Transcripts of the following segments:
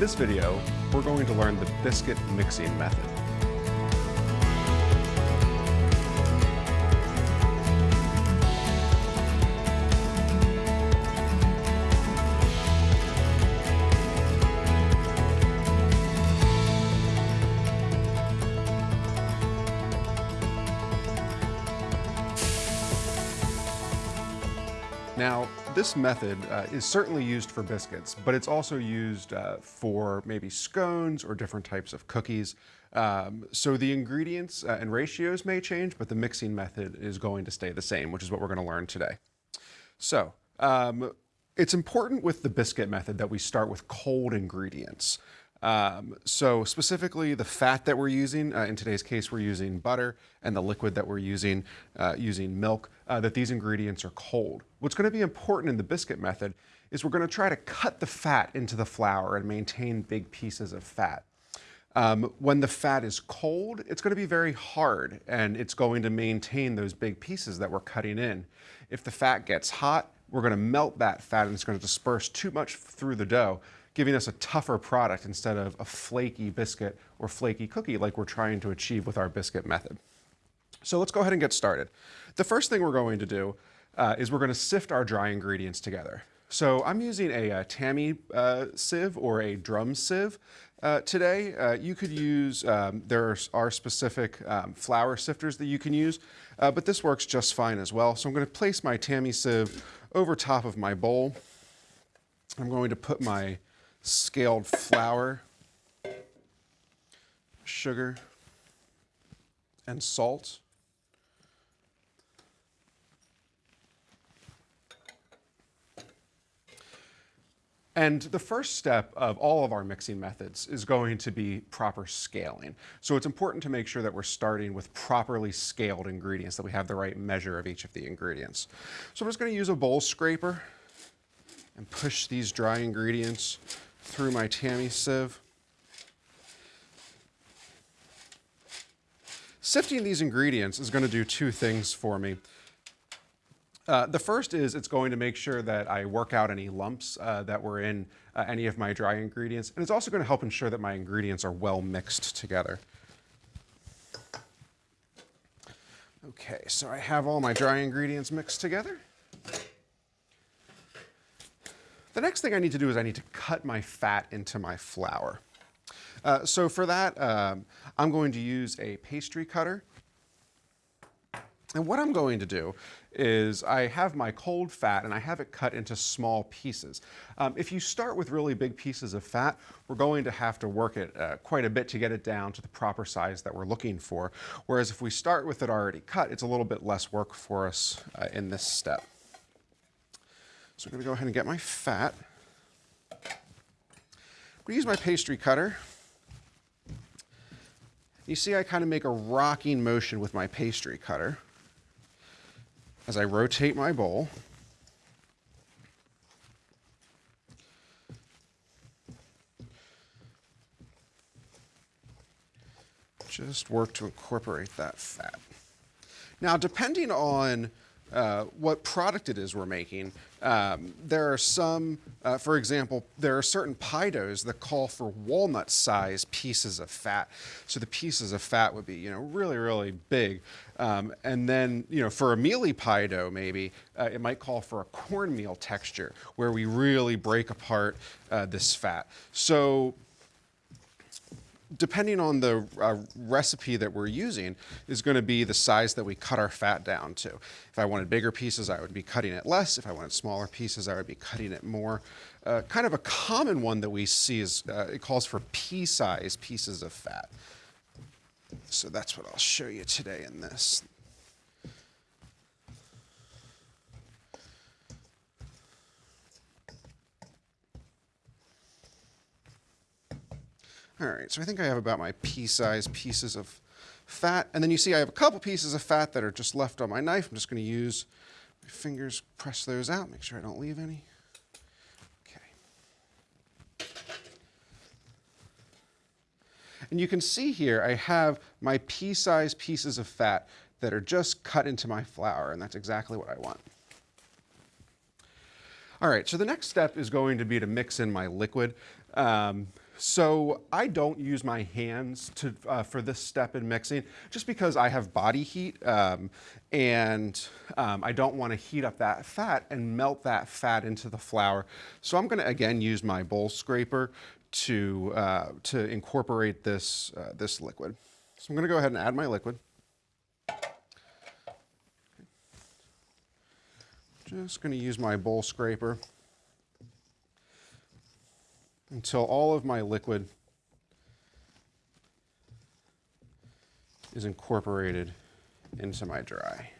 this video, we're going to learn the biscuit mixing method. Now, this method uh, is certainly used for biscuits, but it's also used uh, for maybe scones or different types of cookies. Um, so the ingredients uh, and ratios may change, but the mixing method is going to stay the same, which is what we're going to learn today. So um, it's important with the biscuit method that we start with cold ingredients. Um, so specifically the fat that we're using, uh, in today's case we're using butter, and the liquid that we're using, uh, using milk, uh, that these ingredients are cold. What's going to be important in the biscuit method is we're going to try to cut the fat into the flour and maintain big pieces of fat. Um, when the fat is cold, it's going to be very hard and it's going to maintain those big pieces that we're cutting in. If the fat gets hot, we're going to melt that fat and it's going to disperse too much through the dough giving us a tougher product instead of a flaky biscuit or flaky cookie like we're trying to achieve with our biscuit method. So let's go ahead and get started. The first thing we're going to do uh, is we're going to sift our dry ingredients together. So I'm using a, a uh, Tammy uh, sieve or a drum sieve uh, today. Uh, you could use, um, there are specific um, flour sifters that you can use, uh, but this works just fine as well. So I'm going to place my Tammy sieve over top of my bowl. I'm going to put my scaled flour, sugar, and salt. And the first step of all of our mixing methods is going to be proper scaling. So it's important to make sure that we're starting with properly scaled ingredients, that we have the right measure of each of the ingredients. So I'm just going to use a bowl scraper and push these dry ingredients through my Tammy sieve. Sifting these ingredients is going to do two things for me. Uh, the first is it's going to make sure that I work out any lumps uh, that were in uh, any of my dry ingredients, and it's also going to help ensure that my ingredients are well mixed together. Okay, so I have all my dry ingredients mixed together. The next thing I need to do is I need to cut my fat into my flour. Uh, so for that, um, I'm going to use a pastry cutter. And what I'm going to do is I have my cold fat and I have it cut into small pieces. Um, if you start with really big pieces of fat, we're going to have to work it uh, quite a bit to get it down to the proper size that we're looking for. Whereas if we start with it already cut, it's a little bit less work for us uh, in this step. So I'm going to go ahead and get my fat. I'm going to use my pastry cutter. You see I kind of make a rocking motion with my pastry cutter as I rotate my bowl. Just work to incorporate that fat. Now, depending on uh, what product it is we're making. Um, there are some, uh, for example, there are certain pie doughs that call for walnut size pieces of fat. So the pieces of fat would be, you know, really, really big. Um, and then, you know, for a mealy pie dough, maybe, uh, it might call for a cornmeal texture where we really break apart uh, this fat. So depending on the uh, recipe that we're using, is going to be the size that we cut our fat down to. If I wanted bigger pieces, I would be cutting it less. If I wanted smaller pieces, I would be cutting it more. Uh, kind of a common one that we see is uh, it calls for pea-size pieces of fat. So that's what I'll show you today in this. All right, so I think I have about my pea-sized pieces of fat. And then you see I have a couple pieces of fat that are just left on my knife. I'm just going to use my fingers, press those out, make sure I don't leave any. Okay. And you can see here I have my pea-sized pieces of fat that are just cut into my flour, and that's exactly what I want. All right, so the next step is going to be to mix in my liquid. Um, So I don't use my hands to, uh, for this step in mixing, just because I have body heat um, and um, I don't want to heat up that fat and melt that fat into the flour. So I'm going to again use my bowl scraper to, uh, to incorporate this, uh, this liquid. So I'm going to go ahead and add my liquid. Just going to use my bowl scraper until all of my liquid is incorporated into my dry.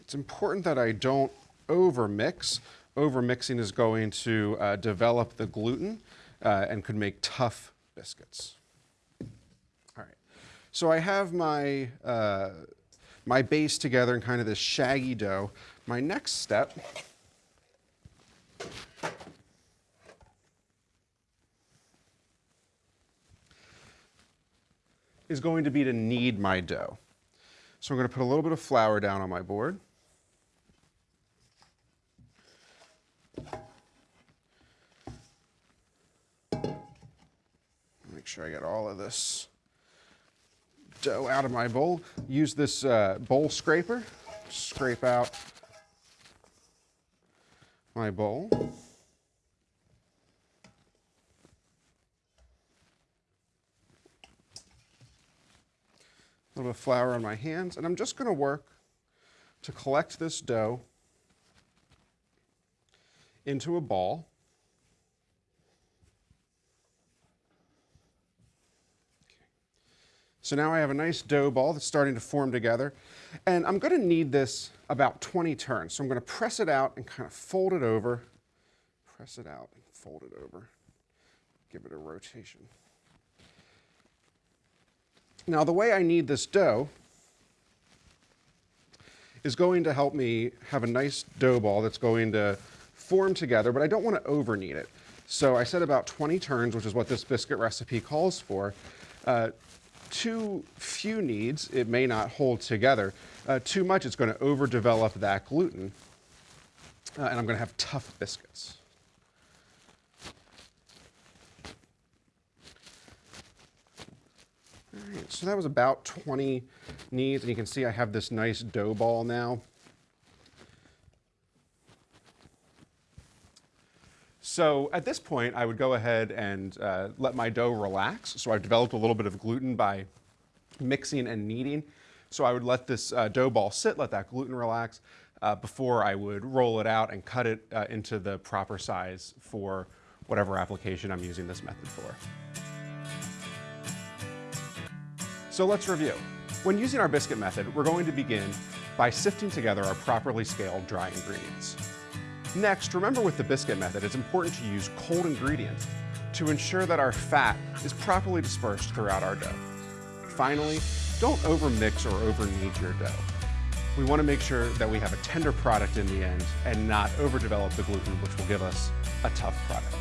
It's important that I don't overmix. Overmixing is going to uh, develop the gluten uh, and could make tough biscuits. All right, so I have my, uh, my base together in kind of this shaggy dough. My next step is going to be to knead my dough. So I'm going to put a little bit of flour down on my board. Make sure I get all of this dough out of my bowl. Use this uh, bowl scraper, scrape out my bowl. A little bit of flour on my hands, and I'm just going to work to collect this dough into a ball. So now I have a nice dough ball that's starting to form together. And I'm gonna knead this about 20 turns. So I'm gonna press it out and kind of fold it over, press it out and fold it over, give it a rotation. Now the way I knead this dough is going to help me have a nice dough ball that's going to form together, but I don't want to over knead it. So I said about 20 turns, which is what this biscuit recipe calls for. Uh, too few kneads, it may not hold together. Uh, too much, it's going to overdevelop that gluten, uh, and I'm going to have tough biscuits. All right, so that was about 20 kneads, and you can see I have this nice dough ball now. So at this point, I would go ahead and uh, let my dough relax. So I've developed a little bit of gluten by mixing and kneading. So I would let this uh, dough ball sit, let that gluten relax, uh, before I would roll it out and cut it uh, into the proper size for whatever application I'm using this method for. So let's review. When using our biscuit method, we're going to begin by sifting together our properly scaled dry ingredients. Next, remember with the biscuit method, it's important to use cold ingredients to ensure that our fat is properly dispersed throughout our dough. Finally, don't overmix or overknead your dough. We want to make sure that we have a tender product in the end and not overdevelop the gluten, which will give us a tough product.